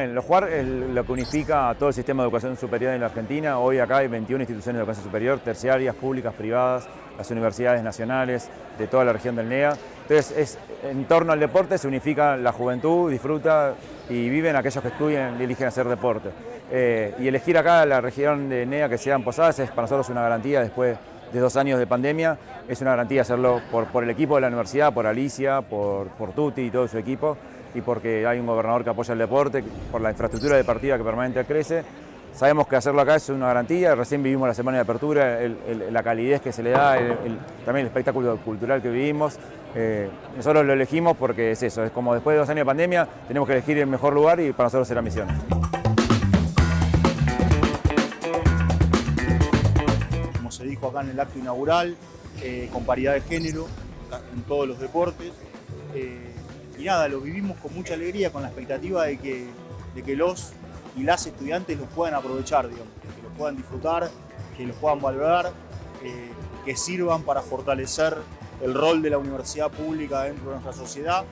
Bueno, lo jugar es lo que unifica a todo el sistema de educación superior en la Argentina. Hoy acá hay 21 instituciones de educación superior, terciarias, públicas, privadas, las universidades nacionales de toda la región del NEA. Entonces, es, en torno al deporte se unifica la juventud, disfruta y viven aquellos que estudian y eligen hacer deporte. Eh, y elegir acá la región de NEA que sean Posadas es para nosotros una garantía después de dos años de pandemia. Es una garantía hacerlo por, por el equipo de la universidad, por Alicia, por, por Tuti y todo su equipo y porque hay un gobernador que apoya el deporte, por la infraestructura deportiva que permanentemente crece. Sabemos que hacerlo acá es una garantía, recién vivimos la semana de apertura, la calidez que se le da, también el espectáculo cultural que vivimos. Eh, nosotros lo elegimos porque es eso, es como después de dos años de pandemia tenemos que elegir el mejor lugar y para nosotros será misión. Como se dijo acá en el acto inaugural, eh, con paridad de género en todos los deportes. Eh, y nada, lo vivimos con mucha alegría, con la expectativa de que, de que los y las estudiantes los puedan aprovechar, digamos, que los puedan disfrutar, que los puedan valorar, eh, que sirvan para fortalecer el rol de la universidad pública dentro de nuestra sociedad.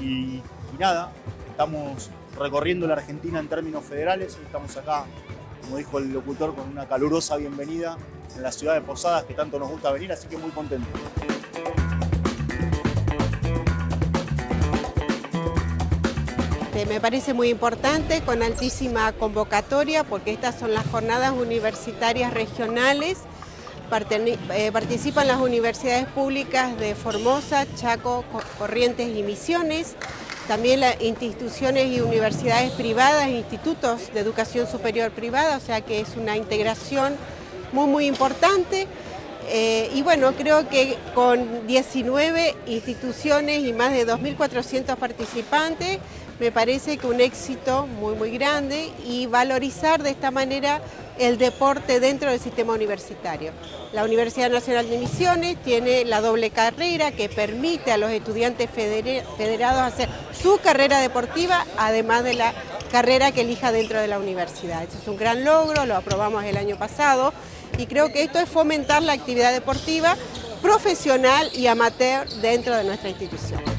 Y, nada, estamos recorriendo la Argentina en términos federales, estamos acá, como dijo el locutor, con una calurosa bienvenida en la ciudad de Posadas, que tanto nos gusta venir, así que muy contentos. Este, me parece muy importante, con altísima convocatoria, porque estas son las jornadas universitarias regionales. Eh, participan las universidades públicas de Formosa, Chaco, Corrientes y Misiones, también las instituciones y universidades privadas, institutos de educación superior privada, o sea que es una integración muy muy importante. Eh, y bueno, creo que con 19 instituciones y más de 2.400 participantes, me parece que un éxito muy muy grande y valorizar de esta manera el deporte dentro del sistema universitario. La Universidad Nacional de Misiones tiene la doble carrera que permite a los estudiantes federados hacer su carrera deportiva, además de la carrera que elija dentro de la universidad. Eso es un gran logro, lo aprobamos el año pasado y creo que esto es fomentar la actividad deportiva profesional y amateur dentro de nuestra institución.